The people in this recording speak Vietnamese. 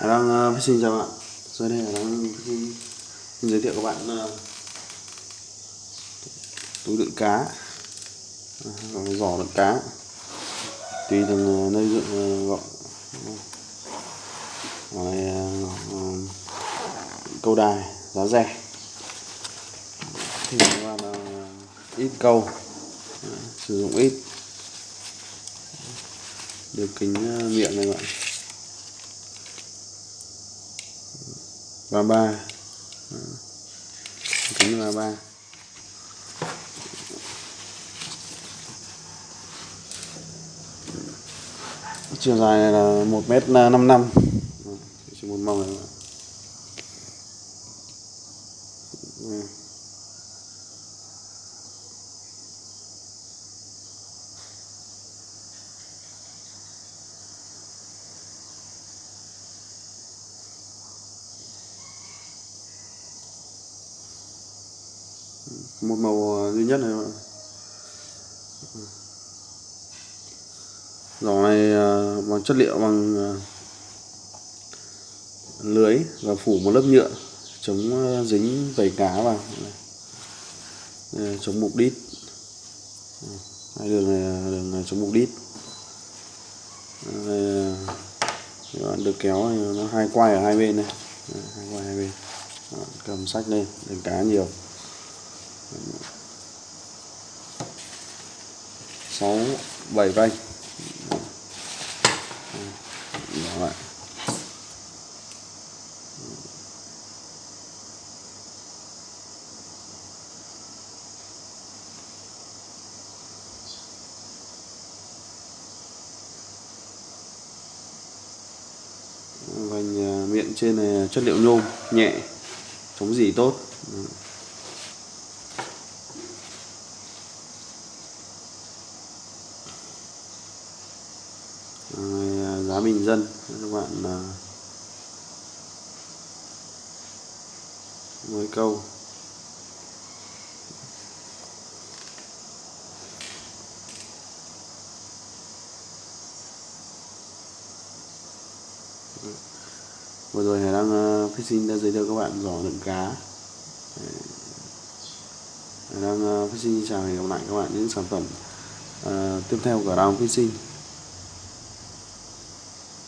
đang ờ, uh, xin chào bạn. Rồi đây là đang xin giới thiệu các bạn ờ, uh, túi đựng cá. Ờ, uh, giỏ đựng cá. Tùy từng uh, nơi dựng uh, này uh, câu đài giá rẻ. Thì các bạn uh, ít câu. Uh, sử dụng ít. Được kính uh, miệng này bạn. Ba ba. Kính ba ba. Chiều dài này là một mét năm năm. Chỉ một màu này một màu ờ, duy nhất này bạn giỏ này bằng chất liệu bằng ờ, lưới và phủ một lớp nhựa chống ờ, dính vẩy cá vào. Chống mục đít. Hai đường này là đường chống mục đít. Đây các bạn được kéo nó hai quay ở hai bên này. Hai quay hai bên. Cầm sách lên đừng cá nhiều sáu, bảy vanh nhỏ lại vành à, miệng trên này chất liệu nhôm, nhẹ, chống dỉ tốt. Ờ, giá bình dân các bạn ờ, mới câu. Vừa rồi hải đang ờ, fishing đã giới thiệu các bạn giỏ đựng cá. Hải đang fishing chào hẹn gặp lại các bạn những sản phẩm uh, tiếp theo của Đào Fishing.